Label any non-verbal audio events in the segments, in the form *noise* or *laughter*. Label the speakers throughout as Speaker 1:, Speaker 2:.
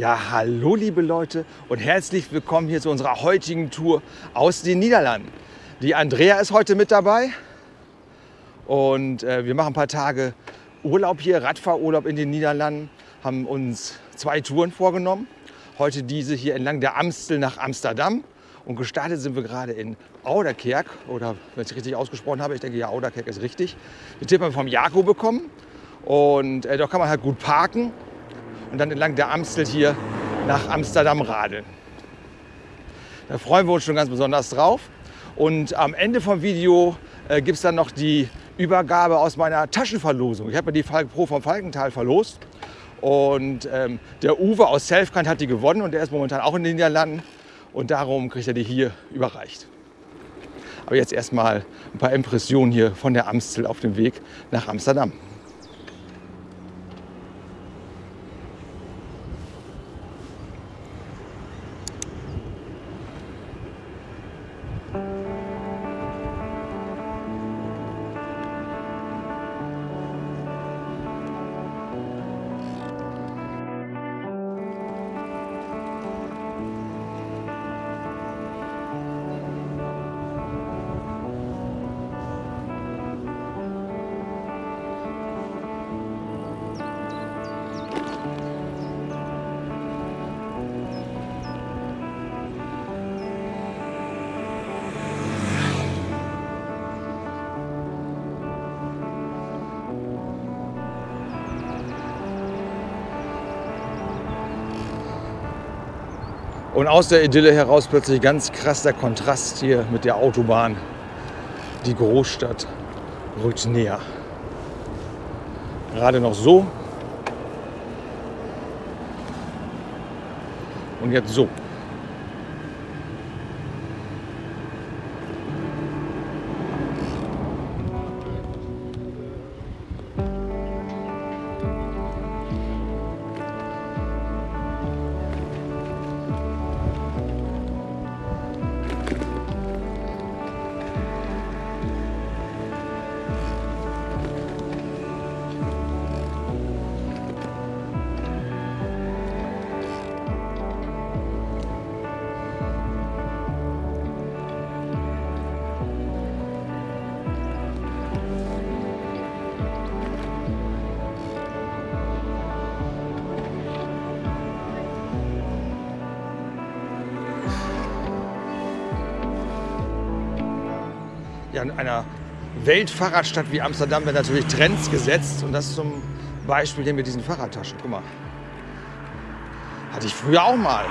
Speaker 1: Ja, hallo liebe Leute und herzlich willkommen hier zu unserer heutigen Tour aus den Niederlanden. Die Andrea ist heute mit dabei und äh, wir machen ein paar Tage Urlaub hier, Radfahrurlaub in den Niederlanden, haben uns zwei Touren vorgenommen. Heute diese hier entlang der Amstel nach Amsterdam und gestartet sind wir gerade in Ouderkerk oder wenn ich richtig ausgesprochen habe, ich denke ja, Ouderkerk ist richtig. Den Tipp haben wir vom Jakob bekommen und äh, da kann man halt gut parken und dann entlang der Amstel hier nach Amsterdam radeln. Da freuen wir uns schon ganz besonders drauf. Und am Ende vom Video äh, gibt es dann noch die Übergabe aus meiner Taschenverlosung. Ich habe ja die Falk Pro vom Falkenthal verlost. Und ähm, der Uwe aus Selfkant hat die gewonnen und der ist momentan auch in den Niederlanden. Und darum kriegt er die hier überreicht. Aber jetzt erstmal ein paar Impressionen hier von der Amstel auf dem Weg nach Amsterdam. Und aus der Idylle heraus plötzlich ganz krass der Kontrast hier mit der Autobahn. Die Großstadt rückt näher. Gerade noch so. Und jetzt so. In einer Weltfahrradstadt wie Amsterdam werden natürlich Trends gesetzt. Und das zum Beispiel hier mit diesen Fahrradtaschen. Guck mal. Hatte ich früher auch mal.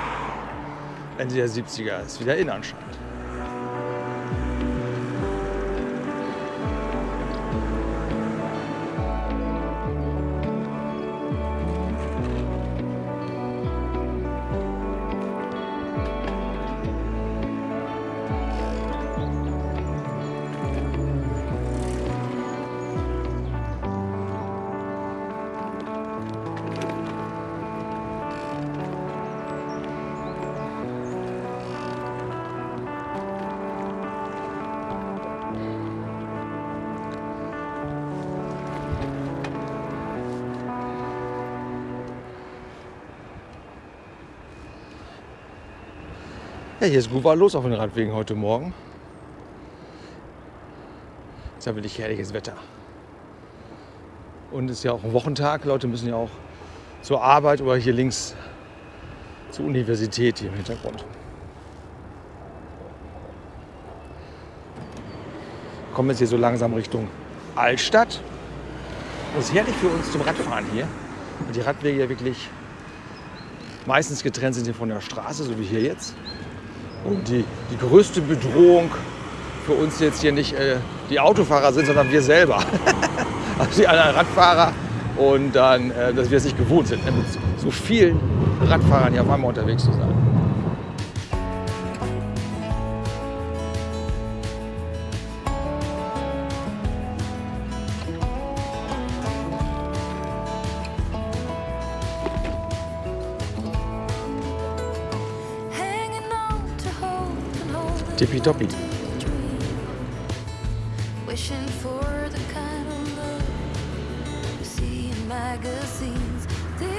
Speaker 1: Ende der 70er. Ist wieder in anscheinend. Ja, hier ist gut war los auf den Radwegen heute Morgen. Ist ja wirklich herrliches Wetter. Und es ist ja auch ein Wochentag. Leute müssen ja auch zur Arbeit oder hier links zur Universität hier im Hintergrund. Kommen jetzt hier so langsam Richtung Altstadt. Das ist herrlich für uns zum Radfahren hier. Und die Radwege ja wirklich meistens getrennt sind hier von der Straße, so wie hier jetzt. Und die, die größte Bedrohung für uns jetzt hier nicht äh, die Autofahrer sind, sondern wir selber. *laughs* also die anderen Radfahrer und dann, äh, dass wir es nicht gewohnt sind, mit so vielen Radfahrern hier auf einmal unterwegs zu sein. tippy toppy.
Speaker 2: Wishing for the kind of love you see in magazines. The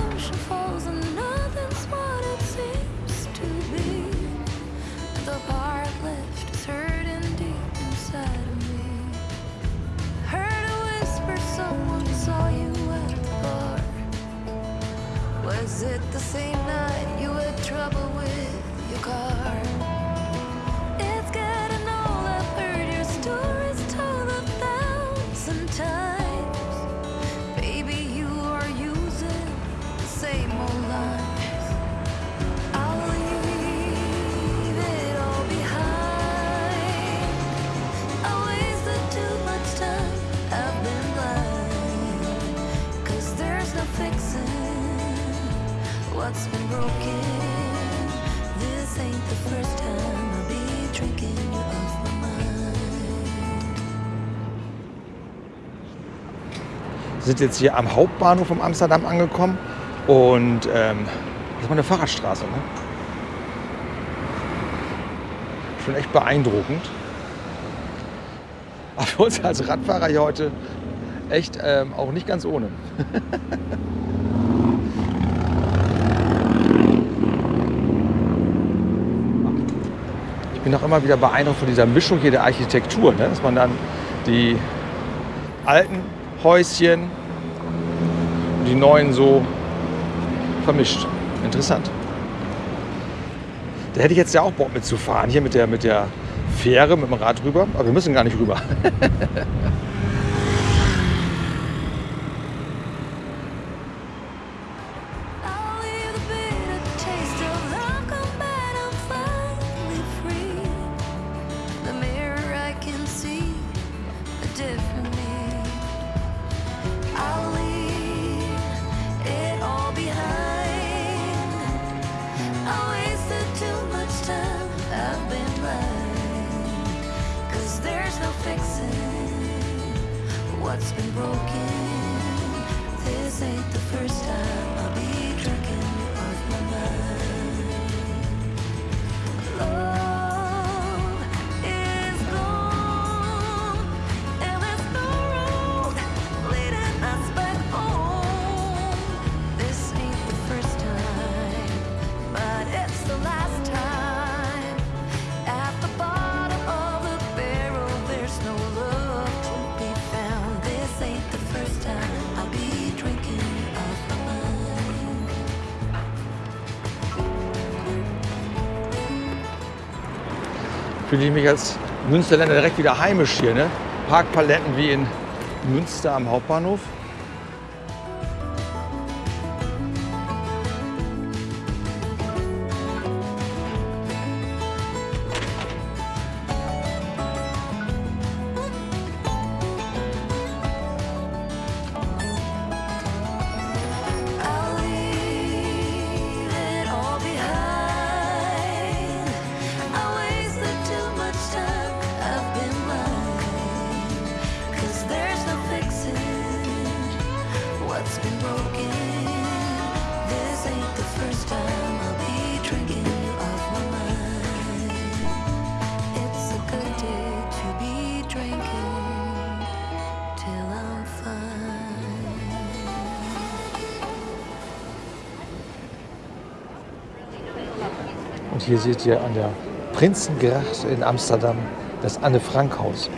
Speaker 2: ocean falls and nothing's what it seems to be. The part left is hurting deep inside of me. Heard a whisper, someone saw you at the bar.
Speaker 1: Was it the same night you had trouble with your car? Sind jetzt hier am Hauptbahnhof von Amsterdam angekommen und ähm, das ist mal eine Fahrradstraße. Ne? Schon echt beeindruckend. Aber für uns als Radfahrer hier heute echt ähm, auch nicht ganz ohne. Ich bin auch immer wieder beeindruckt von dieser Mischung hier der Architektur, ne? dass man dann die alten Häuschen die neuen so vermischt. Interessant. Da hätte ich jetzt ja auch Bock mitzufahren, hier mit der, mit der Fähre, mit dem Rad rüber. Aber wir müssen gar nicht rüber. *laughs*
Speaker 2: fixing what's been broken. This ain't the first time
Speaker 1: Fühle ich mich als Münsterländer direkt wieder heimisch hier. Ne? Parkpaletten wie in Münster am Hauptbahnhof. Und hier seht ihr an der Prinzengracht in Amsterdam das Anne-Frank-Haus.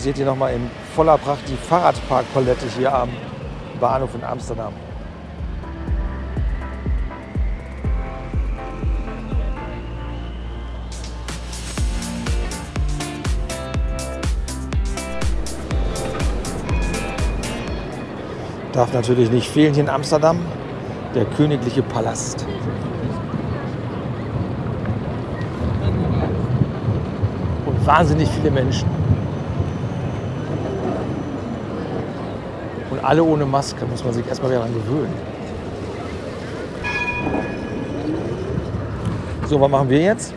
Speaker 1: Hier seht ihr nochmal in voller Pracht die Fahrradparkpalette hier am Bahnhof in Amsterdam. Darf natürlich nicht fehlen hier in Amsterdam, der königliche Palast. Und wahnsinnig viele Menschen. Alle ohne Maske, muss man sich erstmal daran gewöhnen. So, was machen wir jetzt?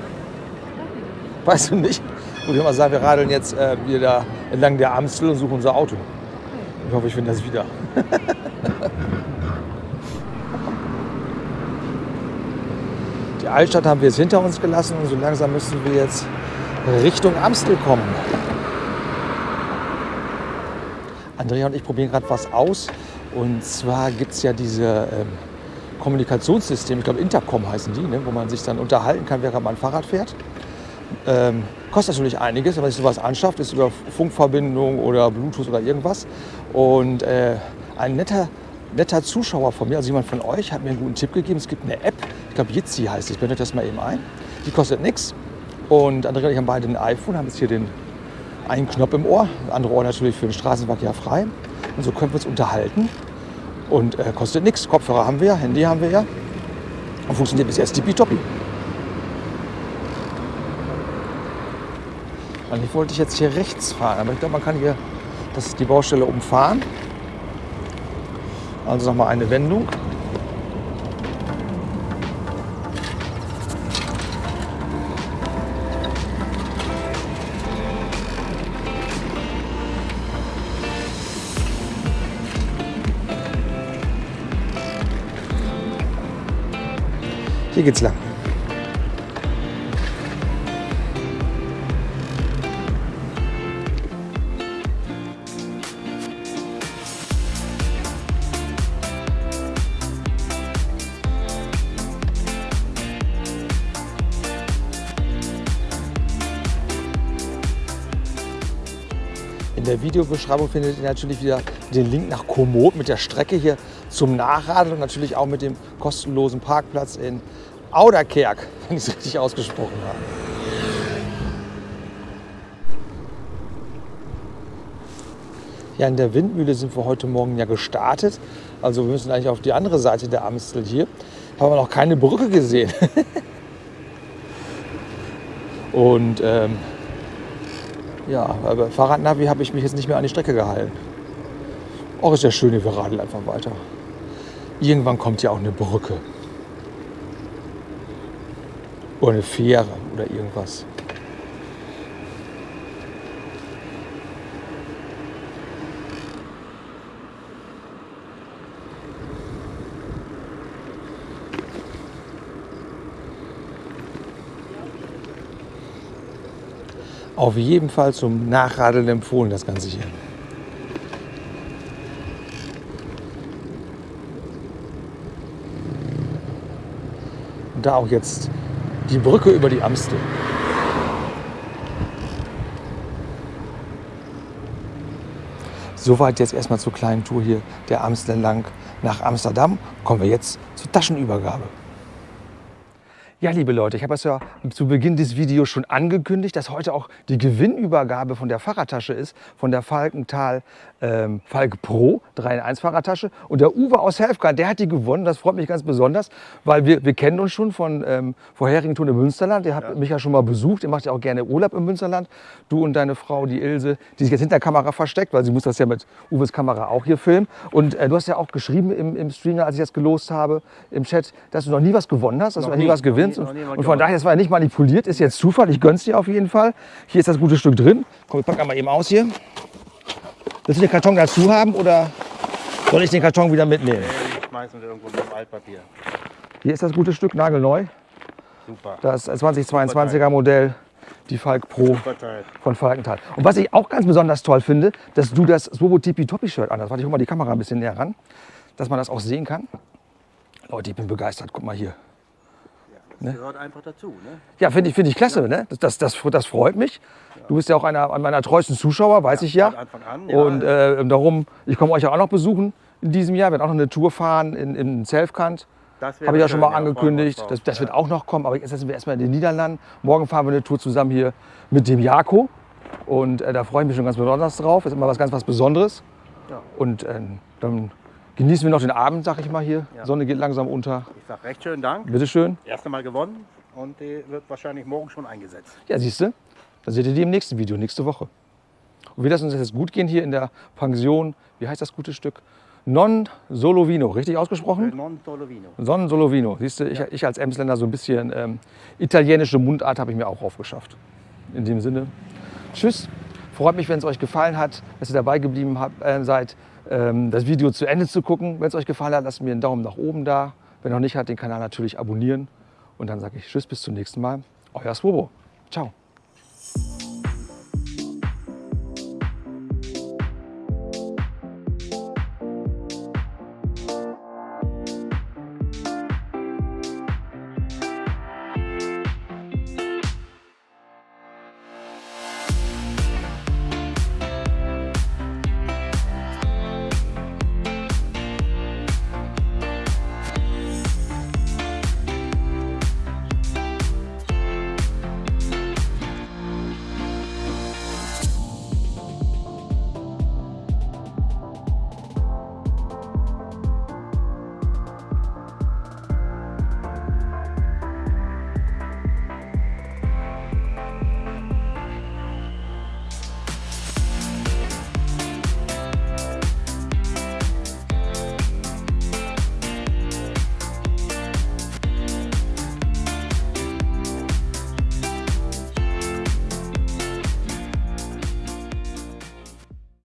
Speaker 1: Weißt du nicht? Ich mal sagen, wir radeln jetzt äh, wieder entlang der Amstel und suchen unser Auto. Ich hoffe, ich finde das wieder. *laughs* Die Altstadt haben wir jetzt hinter uns gelassen und so langsam müssen wir jetzt Richtung Amstel kommen. Andrea und ich probieren gerade was aus. Und zwar gibt es ja diese ähm, Kommunikationssystem, ich glaube Intercom heißen die, ne, wo man sich dann unterhalten kann, während man Fahrrad fährt. Ähm, kostet natürlich einiges, wenn man sich sowas anschafft, ist über Funkverbindung oder Bluetooth oder irgendwas. Und äh, ein netter, netter Zuschauer von mir, also jemand von euch, hat mir einen guten Tipp gegeben. Es gibt eine App, ich glaube Jitsi heißt die, ich blende das mal eben ein. Die kostet nichts. Und Andrea und ich haben beide ein iPhone, haben jetzt hier den einen Knopf im Ohr, das andere Ohr natürlich für den Straßenverkehr frei. Und so können wir uns unterhalten. Und äh, kostet nichts. Kopfhörer haben wir Handy haben wir ja. Und funktioniert bis jetzt tippitoppi. Eigentlich wollte ich jetzt hier rechts fahren, aber ich glaube, man kann hier, das ist die Baustelle umfahren. Also nochmal eine Wendung. Hier geht's lang. In der Videobeschreibung findet ihr natürlich wieder den Link nach Komoot mit der Strecke hier zum Nachradeln und natürlich auch mit dem kostenlosen Parkplatz in Auderkerk, wenn ich es richtig ausgesprochen habe. Ja, in der Windmühle sind wir heute Morgen ja gestartet. Also wir müssen eigentlich auf die andere Seite der Amstel hier. Haben wir noch keine Brücke gesehen. *laughs* Und ähm, ja, aber Fahrradnavi habe ich mich jetzt nicht mehr an die Strecke gehalten. Auch ist ja schön, wir radeln einfach weiter. Irgendwann kommt ja auch eine Brücke. Oder eine Fähre oder irgendwas. Auf jeden Fall zum Nachradeln empfohlen, das Ganze hier. Da auch jetzt die Brücke über die Amstel. Soweit jetzt erstmal zur kleinen Tour hier der Amstel entlang nach Amsterdam. Kommen wir jetzt zur Taschenübergabe. Ja, liebe Leute, ich habe es ja zu Beginn des Videos schon angekündigt, dass heute auch die Gewinnübergabe von der Fahrradtasche ist, von der Falkenthal ähm, Falk Pro 3 in 1 Fahrradtasche. Und der Uwe aus Helfgard, der hat die gewonnen. Das freut mich ganz besonders, weil wir, wir kennen uns schon von ähm, vorherigen Touren im Münsterland. Der hat
Speaker 3: Ja.
Speaker 1: mich ja schon mal besucht. Der macht ja auch gerne Urlaub im Münsterland. Du und deine Frau, die Ilse, die sich jetzt hinter der Kamera versteckt, weil sie muss das ja mit Uwes Kamera auch hier filmen. Und äh, du hast ja auch geschrieben im, im Stream, als ich das gelost habe, im Chat, dass du noch nie was gewonnen hast, dass
Speaker 3: Noch
Speaker 1: du noch nie
Speaker 3: nie,
Speaker 1: was
Speaker 3: nie,
Speaker 1: gewinnst.
Speaker 3: nie
Speaker 1: und,
Speaker 3: was
Speaker 1: und von daher, das war ja nicht manipuliert, ist jetzt Zufall. Ich gönn's dir auf jeden Fall. Hier ist das gute Stück drin. Komm, ich pack einmal eben aus hier. Willst du den Karton dazu haben oder soll ich den Karton wieder mitnehmen?
Speaker 3: Nee, schmeißen wir irgendwo mit Altpapier.
Speaker 1: Hier ist das gute Stück, nagelneu.
Speaker 3: Super.
Speaker 1: Das 2022er Modell, die Falk Pro
Speaker 3: von
Speaker 1: Falkenthal. Und was ich auch ganz besonders toll finde, dass du das Swobo Tipi Topi Shirt anhast. Warte, ich hol mal die Kamera ein bisschen näher ran, dass man das auch sehen kann. Leute, ich bin begeistert. Guck mal hier.
Speaker 3: Das gehört einfach dazu. Ne?
Speaker 1: Ja, finde ich, find ich klasse. Ne? Das, das, das, freut mich. Du bist ja auch einer meiner treuesten Zuschauer, weiß ich ja.
Speaker 3: Anfang an. Ja.
Speaker 1: Und äh, darum, ich komme euch ja auch noch besuchen in diesem Jahr. Wir werden auch noch eine Tour fahren in, in Selfkant. Habe ich ja schon mal angekündigt. Das, das wird
Speaker 3: Ja.
Speaker 1: auch noch kommen. Aber jetzt sind wir erstmal in den Niederlanden. Morgen fahren wir eine Tour zusammen hier mit dem Jako. Und äh, da freue ich mich schon ganz besonders drauf. Ist immer was ganz was Besonderes.
Speaker 3: Ja.
Speaker 1: Und äh, dann genießen wir noch den Abend, sag ich mal hier.
Speaker 3: Ja.
Speaker 1: Sonne geht langsam unter.
Speaker 3: Ich sage recht schönen Dank.
Speaker 1: Bitte schön.
Speaker 3: Erst einmal gewonnen und die wird wahrscheinlich morgen schon eingesetzt.
Speaker 1: Ja, siehst du, dann seht ihr die im nächsten Video, nächste Woche. Und wir lassen uns jetzt gut gehen hier in der Pension. Wie heißt das gute Stück? Non Solovino, richtig ausgesprochen?
Speaker 3: Non Tolovino.
Speaker 1: Son Solovino. Siehst du, ich, ich als Emsländer so ein bisschen ähm, italienische Mundart habe ich mir auch aufgeschafft. In dem Sinne, tschüss. Freut mich, wenn es euch gefallen hat, dass ihr dabei geblieben habt, äh, seid, das Video zu Ende zu gucken. Wenn es euch gefallen hat, lasst mir einen Daumen nach oben da. Wenn noch nicht hat, den Kanal natürlich abonnieren. Und dann sage ich Tschüss, bis zum nächsten Mal. Euer Swobo. Ciao.